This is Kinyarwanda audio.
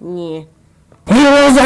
Ні. He was